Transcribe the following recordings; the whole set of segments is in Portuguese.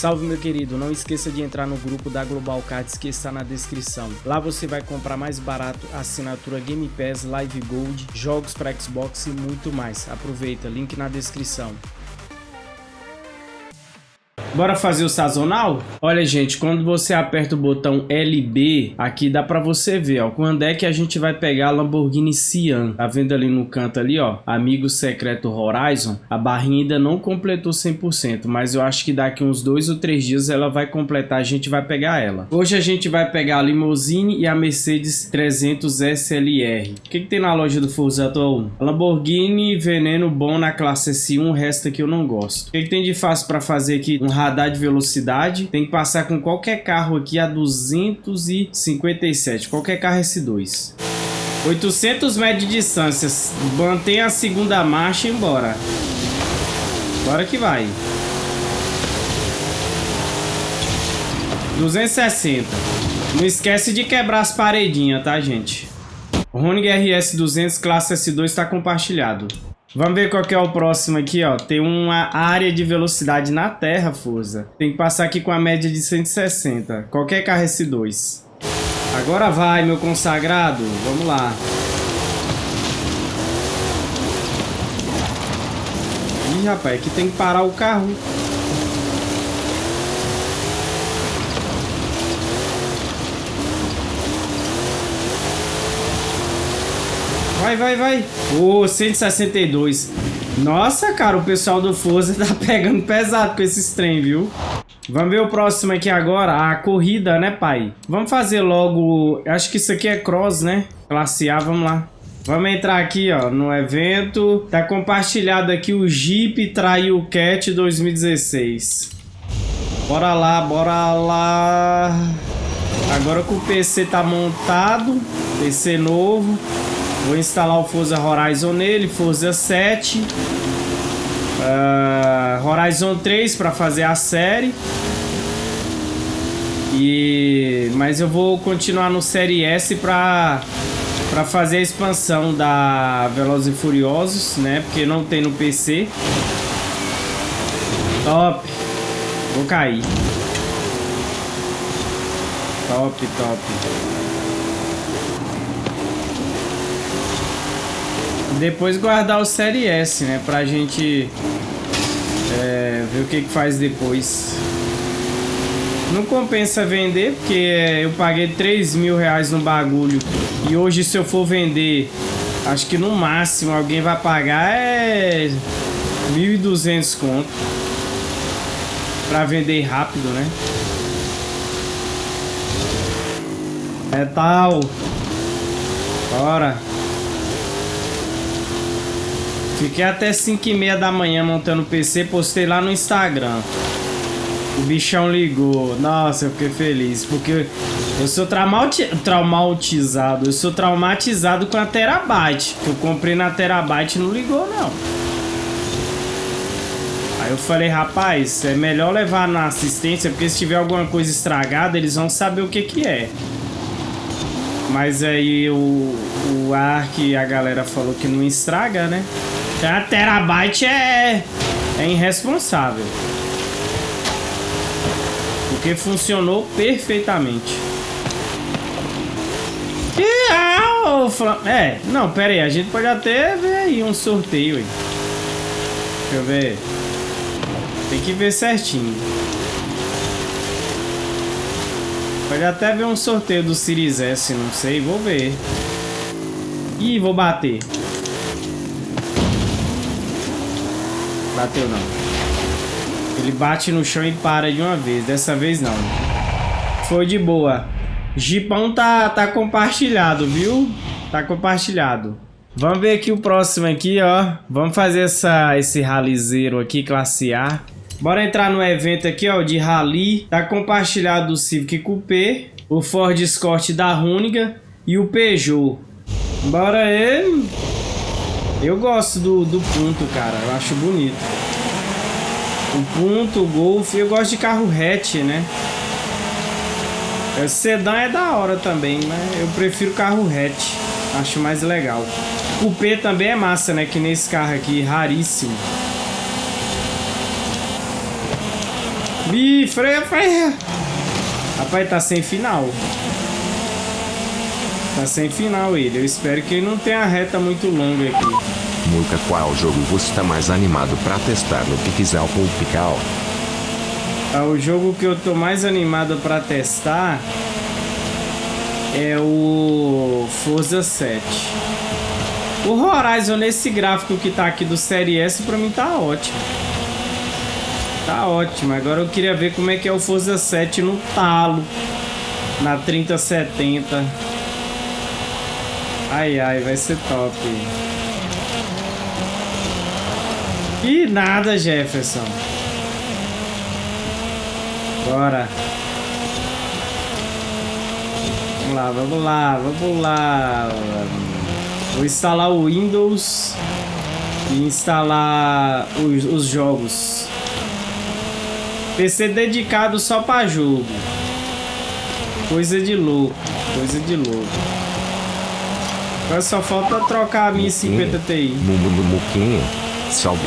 Salve meu querido, não esqueça de entrar no grupo da Global Cards que está na descrição. Lá você vai comprar mais barato assinatura Game Pass, Live Gold, jogos para Xbox e muito mais. Aproveita, link na descrição. Bora fazer o sazonal? Olha, gente, quando você aperta o botão LB, aqui dá pra você ver, ó, quando é que a gente vai pegar a Lamborghini Sian. Tá vendo ali no canto ali, ó, Amigo Secreto Horizon? A barrinha ainda não completou 100%, mas eu acho que daqui uns dois ou três dias ela vai completar, a gente vai pegar ela. Hoje a gente vai pegar a Limousine e a Mercedes 300 SLR. O que, que tem na loja do Forza Atual? Lamborghini Veneno bom na classe S1, o resto aqui eu não gosto. O que, que tem de fácil pra fazer aqui? Um radar de velocidade. Tem que passar com qualquer carro aqui a 257. Qualquer carro S2. 800 metros de distância. Mantém a segunda marcha e embora. Bora que vai. 260. Não esquece de quebrar as paredinhas, tá, gente? O Ronig RS 200 classe S2 está compartilhado. Vamos ver qual que é o próximo aqui, ó. Tem uma área de velocidade na terra, Forza. Tem que passar aqui com a média de 160. Qualquer carro S2. Agora vai, meu consagrado. Vamos lá. Ih, rapaz, aqui tem que parar o carro. Vai, vai, vai. Ô, oh, 162. Nossa, cara, o pessoal do Forza tá pegando pesado com esses trem, viu? Vamos ver o próximo aqui agora, a corrida, né, pai? Vamos fazer logo... Acho que isso aqui é cross, né? Classe A, vamos lá. Vamos entrar aqui, ó, no evento. Tá compartilhado aqui o Jeep Trail Cat 2016. Bora lá, bora lá. Agora que o PC tá montado, PC novo. Vou instalar o Forza Horizon nele, Forza 7. Uh, ah, Horizon 3 para fazer a série. E mas eu vou continuar no Série S para para fazer a expansão da Velozes e Furiosos, né? Porque não tem no PC. Top. Vou cair. Top, top. Depois guardar o Série S, né? Pra gente é, ver o que, que faz depois. Não compensa vender, porque eu paguei 3 mil reais no bagulho. E hoje se eu for vender, acho que no máximo alguém vai pagar é 1.200 conto. Pra vender rápido, né? É tal. Bora. Fiquei até 5 e meia da manhã montando o PC, postei lá no Instagram. O bichão ligou. Nossa, eu fiquei feliz. Porque eu sou traumati traumatizado. Eu sou traumatizado com a Terabyte. Que eu comprei na Terabyte não ligou, não. Aí eu falei, rapaz, é melhor levar na assistência. Porque se tiver alguma coisa estragada, eles vão saber o que que é. Mas aí o, o Ark, a galera falou que não estraga, né? A terabyte é, é irresponsável. Porque funcionou perfeitamente. E, ah, o É, não, pera aí. A gente pode até ver aí um sorteio aí. Deixa eu ver. Tem que ver certinho. Pode até ver um sorteio do Series S, não sei. Vou ver. Ih, vou bater. Bateu não. Ele bate no chão e para de uma vez. Dessa vez não. Foi de boa. Gipão tá, tá compartilhado, viu? Tá compartilhado. Vamos ver aqui o próximo aqui, ó. Vamos fazer essa, esse ralizeiro aqui, classe A. Bora entrar no evento aqui, ó, de rally. Tá compartilhado o Civic Coupé, o Ford Escort da Runiga e o Peugeot. Bora aí. Eu gosto do, do ponto, cara. Eu acho bonito. O ponto, o Golf. Eu gosto de carro hatch, né? O sedã é da hora também, mas eu prefiro carro hatch. Acho mais legal. O P também é massa, né? Que nesse carro aqui, raríssimo. Ih, freia, freia. Rapaz, tá sem final. Tá sem final ele. Eu espero que ele não tenha reta muito longa aqui. Muca, qual jogo você tá mais animado pra testar no Pixel ou Pical? Ah, o jogo que eu tô mais animado pra testar é o Forza 7. O Horizon nesse gráfico que tá aqui do Série S pra mim tá ótimo. Tá ótimo. Agora eu queria ver como é que é o Forza 7 no talo. Na 3070. Ai, ai, vai ser top. E nada, Jefferson. Bora. Vamos lá, vamos lá, vamos lá. Vou instalar o Windows e instalar os, os jogos. PC dedicado só para jogo. Coisa de louco, coisa de louco. Agora só falta trocar a minha 50 Ti. Muquinha, salve.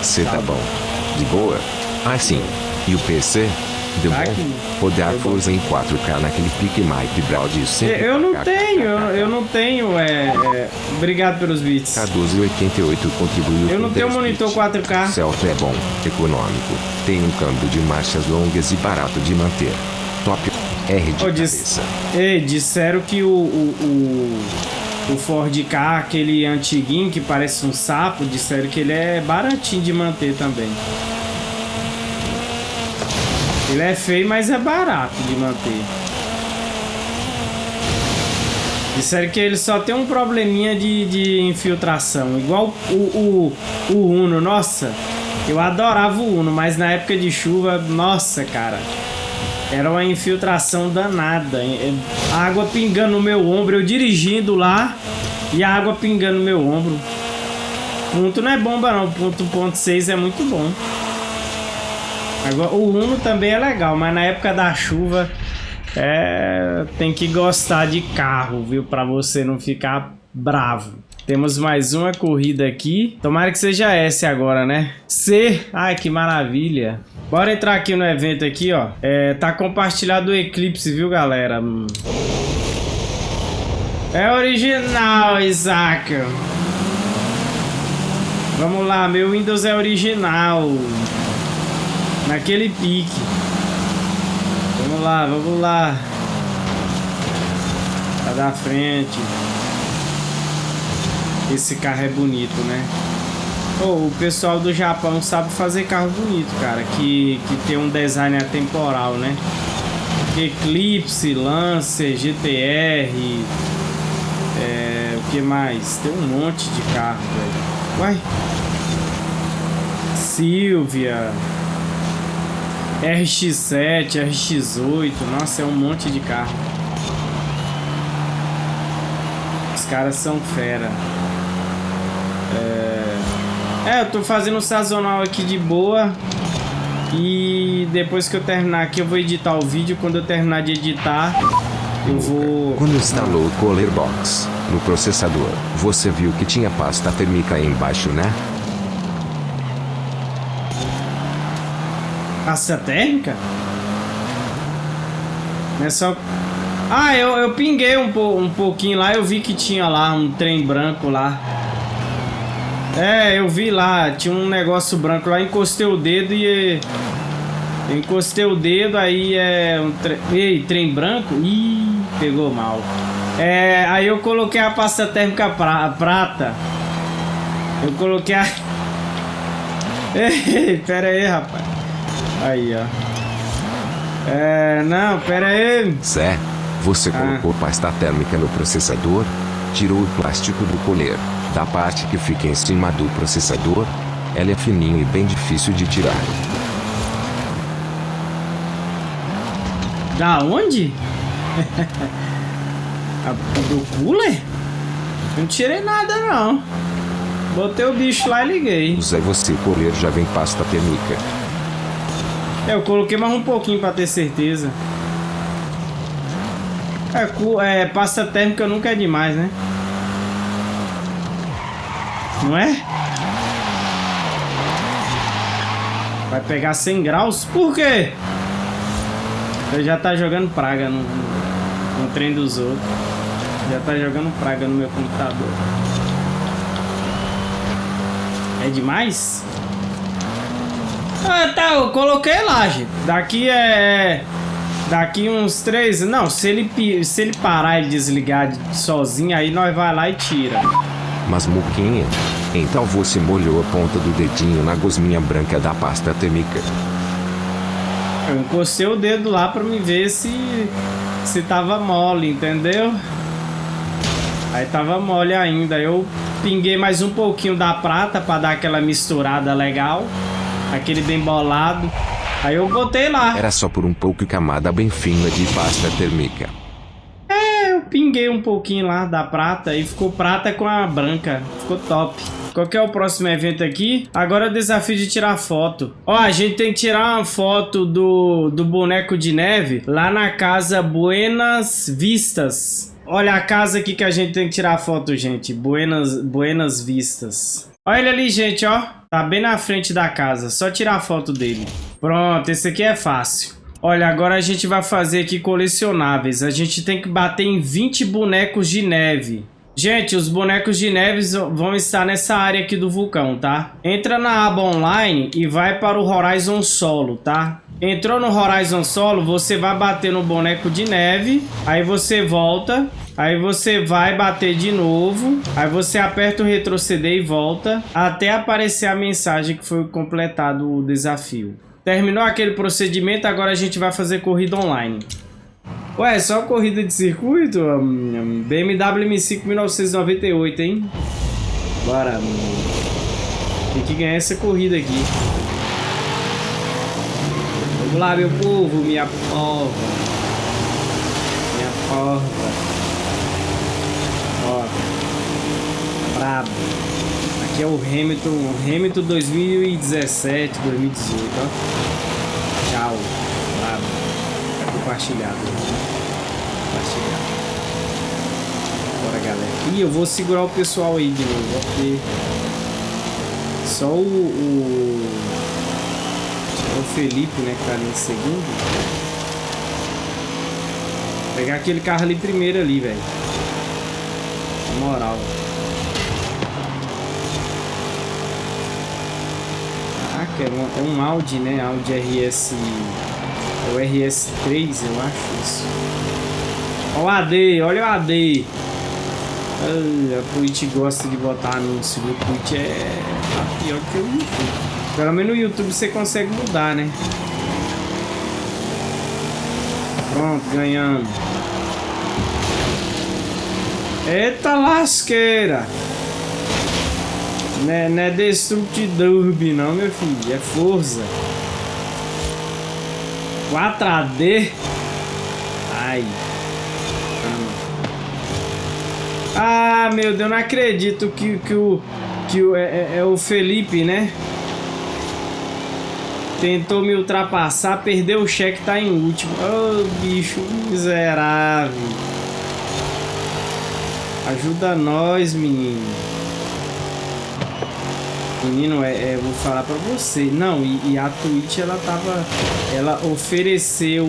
Cê tá bom. De boa? Ah, sim. E o PC? Deu Tá bom? Rodar. Forza em 4K naquele pique Mike Brown de sempre. Eu não tenho, eu, não tenho, é, é, Obrigado pelos bits. K1288 contribuiu Eu não tenho 10 monitor bits. 4K. Celta é bom, econômico, tem um câmbio de marchas longas e barato de manter. Top R de diz- cabeça. Ei, disseram que o, o, o, o Ford K, aquele antiguinho que parece um sapo, disseram que ele é baratinho de manter também. Ele é feio, mas é barato de manter. Disseram que ele só tem um probleminha de, de infiltração, igual o, o, o Uno. Nossa, eu adorava o Uno, mas na época de chuva, nossa, cara. Era uma infiltração danada. A água pingando no meu ombro, eu dirigindo lá e a água pingando no meu ombro. Ponto não é bomba não, ponto ponto 6 é muito bom. Agora, o Uno também é legal, mas na época da chuva é, tem que gostar de carro, viu? Pra você não ficar bravo. Temos mais uma corrida aqui. Tomara que seja S agora, né? C. Ai, que maravilha. Bora entrar aqui no evento aqui, ó. É, tá compartilhado o Eclipse, viu, galera? Hum. É original, Isaac. Vamos lá, meu Windows é original. Naquele pique. Vamos lá, vamos lá. Tá da frente. Esse carro é bonito, né? Pô, o pessoal do Japão sabe fazer carro bonito, cara. Que, que tem um design atemporal, né? Eclipse, Lancer, GTR. É, o que mais? Tem um monte de carro, velho. Uai. Silvia. RX7, RX8. Nossa, é um monte de carro. Os caras são fera. É... é, eu tô fazendo sazonal aqui de boa. E depois que eu terminar aqui, eu vou editar o vídeo. Quando eu terminar de editar, eu vou. Quando instalou o Cooler Box no processador, você viu que tinha pasta térmica aí embaixo, né? Pasta térmica? É só. Ah, eu, eu pinguei um, po, um pouquinho lá, eu vi que tinha lá um trem branco lá. É, eu vi lá, tinha um negócio branco lá, encostei o dedo e. Encostei o dedo, aí é um trem. Ei, trem branco? Ih, pegou mal. É, aí eu coloquei a pasta térmica pra, prata. Eu coloquei a. Ei, pera aí, rapaz. Aí, ó. É, não, pera aí. Zé, você Ah. colocou pasta térmica no processador? Tirou o plástico do colher, da parte que fica em cima do processador? Ela é fininha e bem difícil de tirar. Da onde? A- do cooler? Não tirei nada, não. Botei o bicho lá e liguei. Zé, você colher já vem pasta térmica. É, Eu coloquei mais um pouquinho pra ter certeza. É, é, pasta térmica nunca é demais, né? Não é? Vai pegar 100 graus? Por quê? Ele já tá jogando praga no, no, no trem dos outros. Já tá jogando praga no meu computador. É demais? Ah, tá, eu coloquei lá, gente. Daqui é... Daqui uns três... Não, se ele, se ele parar e desligar sozinho, aí nós vai lá e tira. Mas Muquinha, então você molhou a ponta do dedinho na gosminha branca da pasta térmica. Eu encostei o dedo lá pra me ver se... Se tava mole, entendeu? Aí tava mole ainda. Eu pinguei mais um pouquinho da prata pra dar aquela misturada legal. Aquele bem bolado. Aí eu botei lá. Era só por um pouco camada bem fina de pasta térmica. Pinguei um pouquinho lá da prata e ficou prata com a branca. Ficou top. Qual que é o próximo evento aqui? Agora é o desafio de tirar foto. Ó, a gente tem que tirar uma foto do, do boneco de neve lá na casa Buenas Vistas. Olha a casa aqui que a gente tem que tirar foto, gente. Buenas, Buenas Vistas. Olha ele ali, gente, ó. Tá bem na frente da casa. Só tirar foto dele. Pronto, esse aqui é fácil. Olha, agora a gente vai fazer aqui colecionáveis. A gente tem que bater em 20 bonecos de neve. Gente, os bonecos de neve vão estar nessa área aqui do vulcão, tá? Entra na aba online e vai para o Horizon Solo, tá? Entrou no Horizon Solo, você vai bater no boneco de neve, aí você volta, aí você vai bater de novo, aí você aperta o retroceder e volta, até aparecer a mensagem que foi completado o desafio. Terminou aquele procedimento, agora a gente vai fazer corrida online. Ué, só corrida de circuito? BMW M5 1998, hein? Bora, Tem que ganhar essa corrida aqui. Vamos lá, meu povo, minha porra. Minha porra. Ó. Brabo. Aqui é o Hamilton, Hamilton 2017, 2018, ó. Tchau. Brabo. Tá compartilhado compartilhar. Bora, galera. Ih, eu vou segurar o pessoal aí de novo, porque só o, o, o Felipe, né, que tá ali em segundo. Pegar aquele carro ali primeiro ali, velho. Na moral. Caraca, é um, é um Audi, né? Audi RS... É o RS3, eu acho isso. Olha o AD, olha o AD. a Twitch gosta de botar anúncio. O Twitch é tá pior que o YouTube. Pelo menos no YouTube você consegue mudar, né? Pronto, ganhamos. Eita lasqueira! Não é, não é Destructidurb não, meu filho. É força. 4AD. Ai. Ah, meu Deus, não acredito que, que o, que o, é, é, é o Felipe, né? Tentou me ultrapassar, perdeu o cheque, tá em último. Oh, bicho miserável. Ajuda nós, menino. Menino, é, é, vou falar pra você. Não, e, e, a Twitch, ela tava... Ela ofereceu...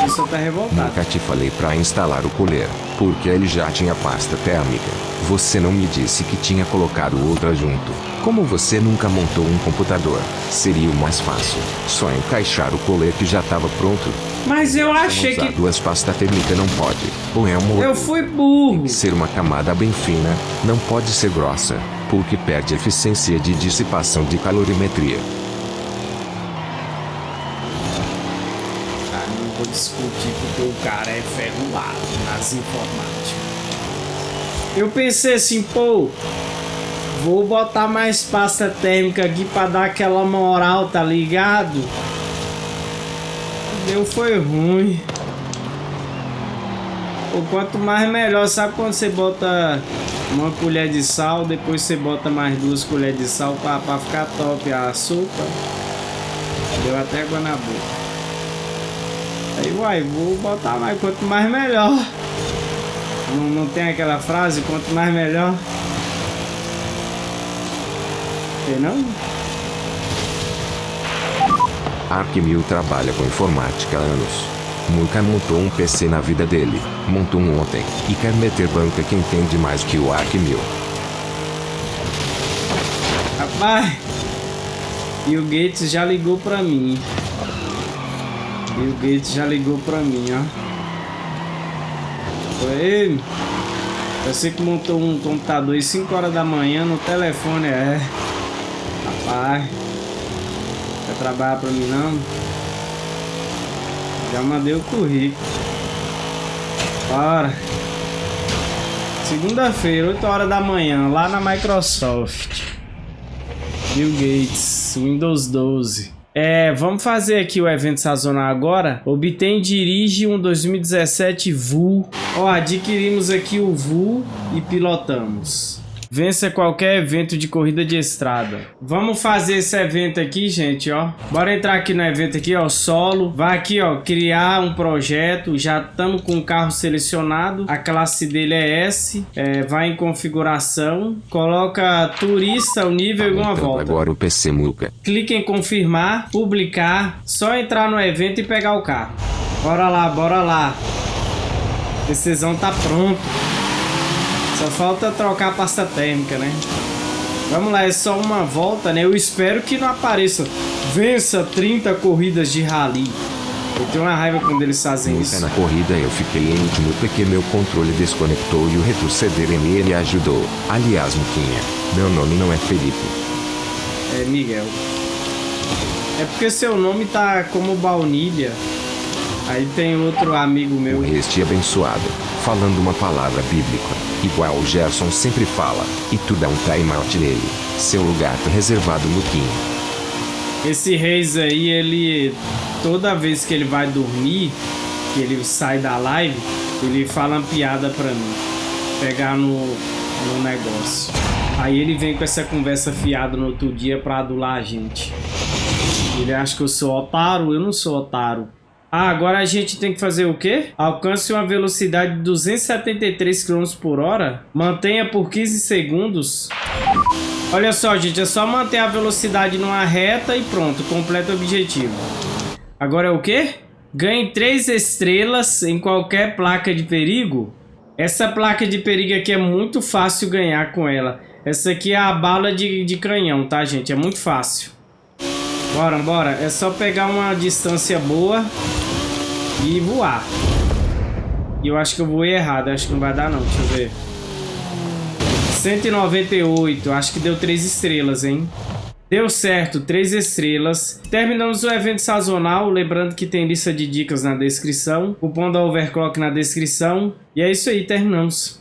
A pessoa tá revoltada. Nunca te falei pra instalar o colher. Porque ele já tinha pasta térmica. Você não me disse que tinha colocado outra junto. Como você nunca montou um computador, seria o mais fácil. Só encaixar o colher que já estava pronto. Mas eu achei que... duas pastas térmicas não pode. Ou é um Eu fui burro. Tem que ser uma camada bem fina, não pode ser grossa, porque perde eficiência de dissipação de calorimetria. discutir porque o cara é ferroado nas informáticas. Eu pensei assim, pô, vou botar mais pasta térmica aqui pra dar aquela moral, tá ligado? Deu foi ruim. Pô, quanto mais melhor, sabe quando você bota uma colher de sal, depois você bota mais duas colheres de sal pra, pra ficar top a açúcar. Deu até água na boca. Aí, uai, vou botar mais, quanto mais melhor. Não, não tem aquela frase, quanto mais melhor? Tem não? Arkmil trabalha com informática há anos. Nunca montou um PC na vida dele, montou um ontem, e quer meter banca que entende mais que o Arkmil. Rapaz, e o Gates já ligou pra mim. E o Gates já ligou pra mim, ó. Foi. Você que montou um computador às 5 horas da manhã no telefone, é. Rapaz. Quer trabalhar pra mim não? Já mandei o currículo. Bora. Segunda-feira, 8 horas da manhã, lá na Microsoft. Bill Gates, Windows 12. É, vamos fazer aqui o evento sazonal agora. Obtém dirige um 2017 VU. Ó, adquirimos aqui o VU e pilotamos. Vença qualquer evento de corrida de estrada. Vamos fazer esse evento aqui, gente, ó. Bora entrar aqui no evento aqui, ó, solo. Vai aqui, ó, criar um projeto. Já estamos com o carro selecionado. A classe dele é S. É, vai em configuração. Coloca turista, o nível e uma volta. Agora o PC Muca. Clique em confirmar, publicar. Só entrar no evento e pegar o carro. Bora lá, bora lá. Decisão tá pronto. Só falta trocar a pasta térmica, né? Vamos lá, é só uma volta, né? Eu espero que não apareça. Vença 30 corridas de rally. Eu tenho uma raiva quando eles fazem isso. na corrida eu fiquei em último porque meu controle desconectou e o retroceder em ele ajudou. Aliás, Muquinha, meu nome não é Felipe. É Miguel. É porque seu nome tá como baunilha. Aí tem outro amigo meu. Este abençoado, falando uma palavra bíblica, igual o Gerson sempre fala, e tu dá um time-out nele. Seu lugar tá reservado, Muquinha. Esse Reis aí, ele. Toda vez que ele vai dormir, que ele sai da live, ele fala uma piada pra mim. Pegar no, no negócio. Aí ele vem com essa conversa fiada no outro dia pra adular a gente. Ele acha que eu sou otário, eu não sou otário. Ah, agora a gente tem que fazer o quê? Alcance uma velocidade de 273 km por hora. Mantenha por 15 segundos. Olha só, gente, é só manter a velocidade numa reta e pronto, completa o objetivo. Agora é o quê? Ganhe 3 estrelas em qualquer placa de perigo. Essa placa de perigo aqui é muito fácil ganhar com ela. Essa aqui é a bala de, de canhão, tá, gente? É muito fácil. Bora, bora. É só pegar uma distância boa e voar. E eu acho que eu voei errado. Acho que não vai dar, não. Deixa eu ver. 198. Acho que deu 3 estrelas, hein? Deu certo, 3 estrelas. Terminamos o evento sazonal. Lembrando que tem lista de dicas na descrição. Cupom da Overclock na descrição. E é isso aí, terminamos.